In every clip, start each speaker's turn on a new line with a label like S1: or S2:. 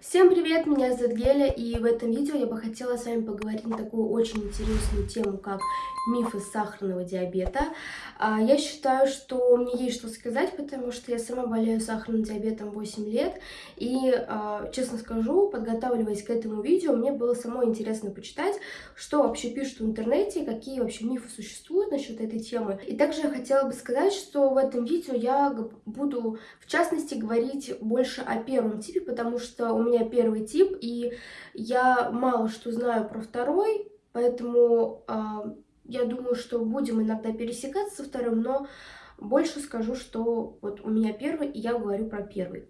S1: Всем привет, меня зовут Геля, и в этом видео я бы хотела с вами поговорить на такую очень интересную тему, как мифы сахарного диабета. А, я считаю, что мне есть что сказать, потому что я сама болею сахарным диабетом 8 лет, и, а, честно скажу, подготавливаясь к этому видео, мне было самой интересно почитать, что вообще пишут в интернете, какие вообще мифы существуют насчет этой темы. И также я хотела бы сказать, что в этом видео я буду, в частности, говорить больше о первом типе, потому что у меня меня первый тип, и я мало что знаю про второй, поэтому э, я думаю, что будем иногда пересекаться со вторым, но больше скажу, что вот у меня первый, и я говорю про первый.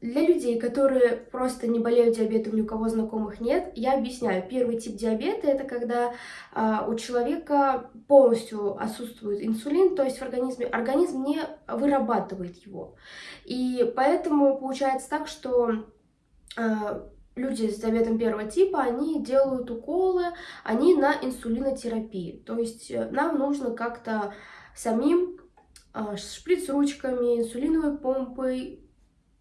S1: Для людей, которые просто не болеют диабетом, ни у кого знакомых нет, я объясняю. Первый тип диабета – это когда а, у человека полностью отсутствует инсулин, то есть в организме организм не вырабатывает его. И поэтому получается так, что люди с диабетом первого типа, они делают уколы, они на инсулинотерапии. То есть э, нам нужно как-то самим а, шприц-ручками, инсулиновой помпой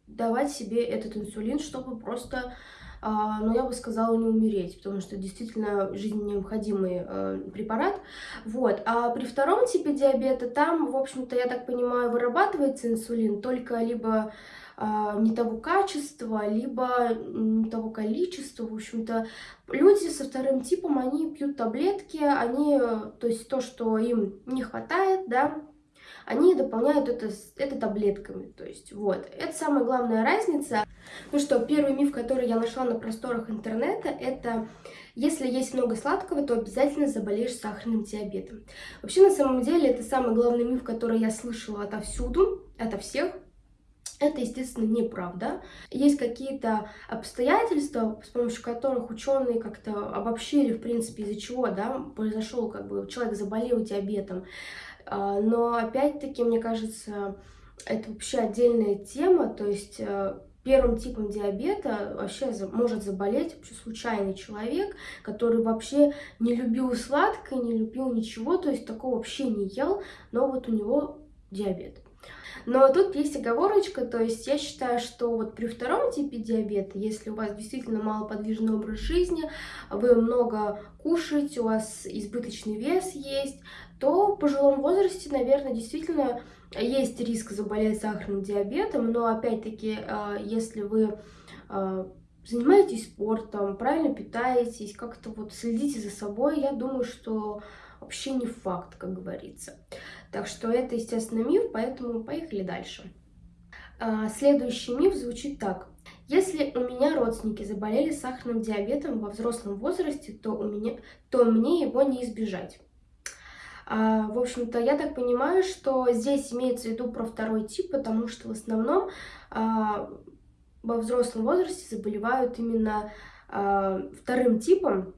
S1: давать себе этот инсулин, чтобы просто, ну, я бы сказала, не умереть, потому что действительно жизненно необходимый препарат. Вот. А при втором типе диабета там, в общем-то, я так понимаю, вырабатывается инсулин только либо не того качества, либо не того количества. В общем-то, люди со вторым типом, они пьют таблетки, они, то есть то, что им не хватает, да, они дополняют это, это таблетками. То есть вот, это самая главная разница. Ну что, первый миф, который я нашла на просторах интернета, это если есть много сладкого, то обязательно заболеешь сахарным диабетом. Вообще, на самом деле, это самый главный миф, который я слышала отовсюду, ото всех. Это, естественно, неправда. Есть какие-то обстоятельства, с помощью которых ученые как-то обобщили, в принципе, из-за чего да, произошел, как бы, человек заболел диабетом. А, но, опять-таки, мне кажется, это вообще отдельная тема, то есть э, первым типом диабета вообще может заболеть вообще случайный человек, который вообще не любил сладкое, не любил ничего, то есть такого вообще не ел, но вот у него диабет. Но тут есть оговорочка, то есть я считаю, что вот при втором типе диабета, если у вас действительно малоподвижный образ жизни, вы много кушаете, у вас избыточный вес есть, то в пожилом возрасте, наверное, действительно есть риск заболеть сахарным диабетом, но опять-таки, а, если вы а, занимаетесь спортом, правильно питаетесь, как-то вот следите за собой, я думаю, что вообще не факт, как говорится. Так что это, естественно, миф, поэтому поехали дальше. А, следующий миф звучит так. Если у меня родственники заболели сахарным диабетом во взрослом возрасте, то, у меня, то мне его не избежать. А, в общем-то, я так понимаю, что здесь имеется в виду про второй тип, потому что в основном а, во взрослом возрасте заболевают именно вторым типом,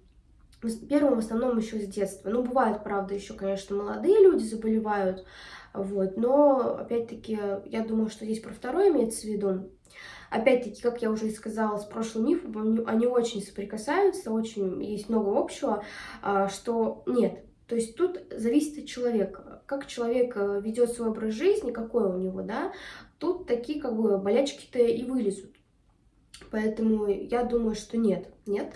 S1: Первым в основном еще с детства. Ну, бывают, правда, еще, конечно, молодые люди заболевают, вот, но, опять-таки, я думаю, что здесь про второе имеется в виду. Опять-таки, как я уже и сказала с прошлым мифом, они, очень соприкасаются, очень есть много общего, а, что нет. То есть тут зависит от человека, как человек э, ведет свой образ жизни, какой у него, да, тут такие как бы болячки-то и вылезут. Поэтому я думаю, что нет, нет.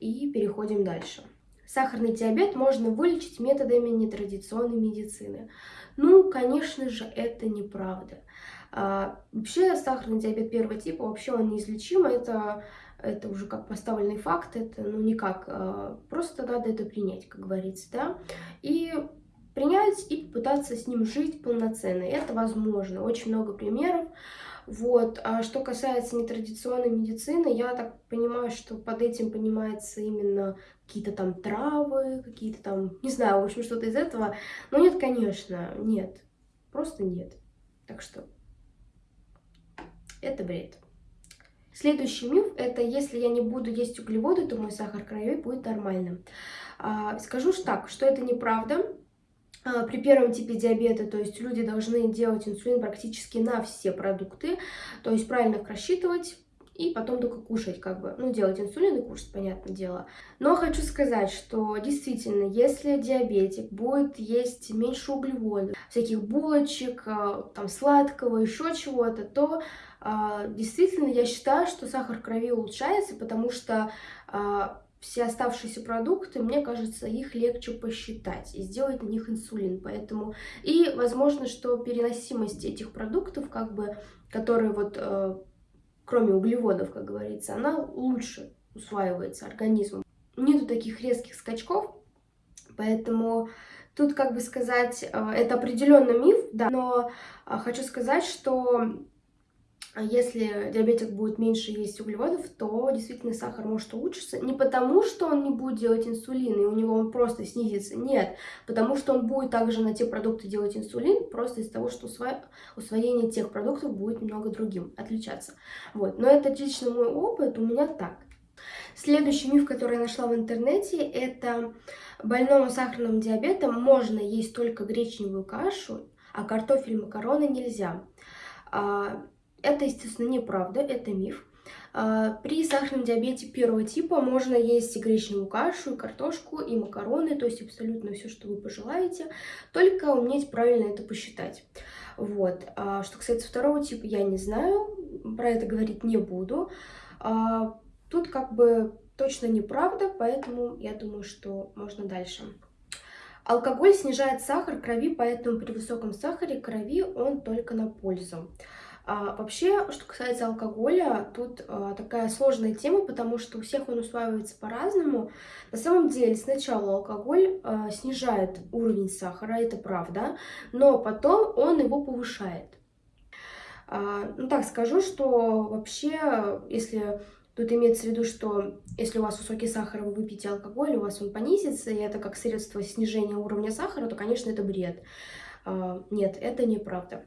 S1: И переходим дальше. Сахарный диабет можно вылечить методами нетрадиционной медицины. Ну, конечно же, это неправда. А, вообще, сахарный диабет первого типа, вообще он неизлечим, это, это уже как поставленный факт, это ну никак, а, просто надо это принять, как говорится, да. И принять и попытаться с ним жить полноценно. Это возможно. Очень много примеров. Вот. А что касается нетрадиционной медицины, я так понимаю, что под этим понимается именно какие-то там травы, какие-то там, не знаю, в общем, что-то из этого. Но нет, конечно, нет. Просто нет. Так что это бред. Следующий миф – это если я не буду есть углеводы, то мой сахар крови будет нормальным. А, скажу так, что это неправда. А, при первом типе диабета, то есть люди должны делать инсулин практически на все продукты, то есть правильно их рассчитывать, и потом только кушать, как бы, ну, делать инсулин и кушать, понятное дело. Но хочу сказать, что действительно, если диабетик будет есть меньше углеводов, всяких булочек, а, там, сладкого, еще чего-то, то а, действительно, я считаю, что сахар в крови улучшается, потому что все оставшиеся продукты, мне кажется, их легче посчитать и сделать на них инсулин. Поэтому и возможно, что переносимость этих продуктов, как бы, которые вот, э, кроме углеводов, как говорится, она лучше усваивается организмом. Нету таких резких скачков, поэтому тут, как бы сказать, э, это определенно миф, да, но э, хочу сказать, что если диабетик будет меньше есть углеводов, то действительно сахар может улучшиться. Не потому, что он не будет делать инсулин, и у него он просто снизится. Нет, потому что он будет также на те продукты делать инсулин, просто из-за того, что усвоение тех продуктов будет немного другим, отличаться. Вот. Но это лично мой опыт, у меня так. Следующий миф, который я нашла в интернете, это больному сахарным диабетом можно есть только гречневую кашу, а картофель и макароны нельзя. Это, естественно, неправда, это миф. А, при сахарном диабете первого типа можно есть и гречневую кашу, и картошку, и макароны, то есть абсолютно все, что вы пожелаете, только уметь правильно это посчитать. Вот. А что касается второго типа, я не знаю, про это говорить не буду. А, тут как бы точно неправда, поэтому я думаю, что можно дальше. Алкоголь снижает сахар крови, поэтому при высоком сахаре крови он только на пользу. А, вообще, что касается алкоголя, тут а, такая сложная тема, потому что у всех он усваивается по-разному. На самом деле, сначала алкоголь а, снижает уровень сахара, это правда, но потом он его повышает. А, ну так скажу, что вообще, если Тут имеется в виду, что если у вас высокий сахар, вы выпьете алкоголь, у вас он понизится, и это как средство снижения уровня сахара, то, конечно, это бред. А, нет, это неправда.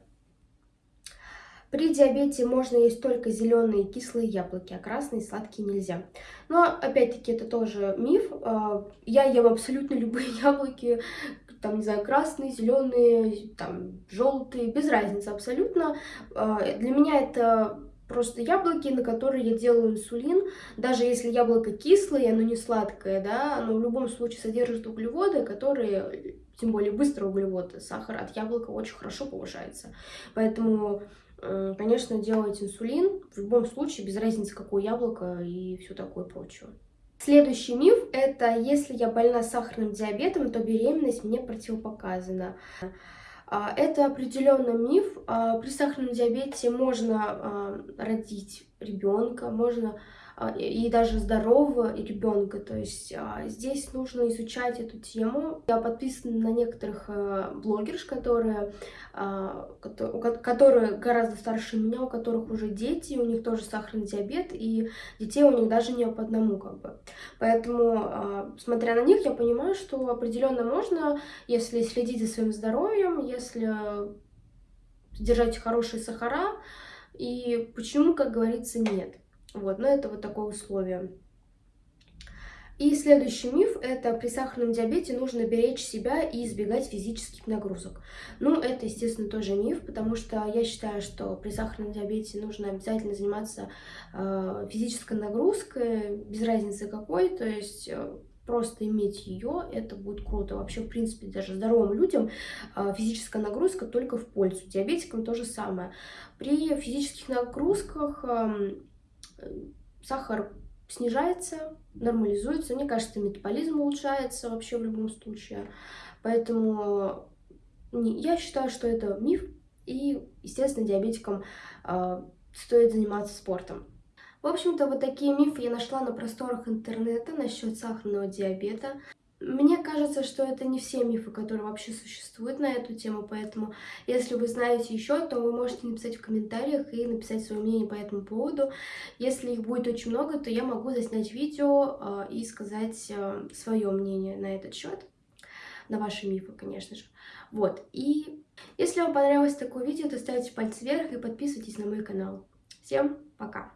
S1: При диабете можно есть только зеленые кислые яблоки, а красные сладкие нельзя. Но, опять-таки, это тоже миф. А, я ем абсолютно любые яблоки, там, не знаю, красные, зеленые, там, желтые, без разницы абсолютно. А, для меня это просто яблоки, на которые я делаю инсулин. Даже если яблоко кислое, оно не сладкое, да, оно в любом случае содержит углеводы, которые, тем более быстрые углеводы, сахар от яблока очень хорошо повышается. Поэтому конечно, делать инсулин, в любом случае, без разницы, какое яблоко и все такое прочее. Следующий миф – это если я больна сахарным диабетом, то беременность мне противопоказана. А, это определенно миф. А, при сахарном диабете можно а, родить ребенка, можно и даже здорового ребенка. То есть а, здесь нужно изучать эту тему. Я подписана на некоторых э, блогерш, которые, а, которые гораздо старше меня, у которых уже дети, у них тоже сахарный диабет, и детей у них даже не по одному как бы. Поэтому, смотря на них, я понимаю, что определенно можно, если следить за своим здоровьем, если держать хорошие сахара, и почему, как говорится, нет. Вот, но это вот такое условие. И следующий миф – это при сахарном диабете нужно беречь себя и избегать физических нагрузок. Ну, это, естественно, тоже миф, потому что я считаю, что при сахарном диабете нужно обязательно заниматься э, физической нагрузкой, без разницы какой, то есть э, просто иметь ее, это будет круто. Вообще, в принципе, даже здоровым людям э, физическая нагрузка только в пользу. Диабетикам то же самое. При физических нагрузках... Э, сахар снижается, нормализуется. Мне кажется, метаболизм улучшается вообще в любом случае. Поэтому я считаю, что это миф. И, естественно, диабетикам э, стоит заниматься спортом. В общем-то, вот такие мифы я нашла на просторах интернета насчет сахарного диабета. Мне кажется, что это не все мифы, которые вообще существуют на эту тему, поэтому если вы знаете еще, то вы можете написать в комментариях и написать свое мнение по этому поводу. Если их будет очень много, то я могу заснять видео э, и сказать э, свое мнение на этот счет, на ваши мифы, конечно же. Вот, и если вам понравилось такое видео, то ставьте пальцы вверх и подписывайтесь на мой канал. Всем пока!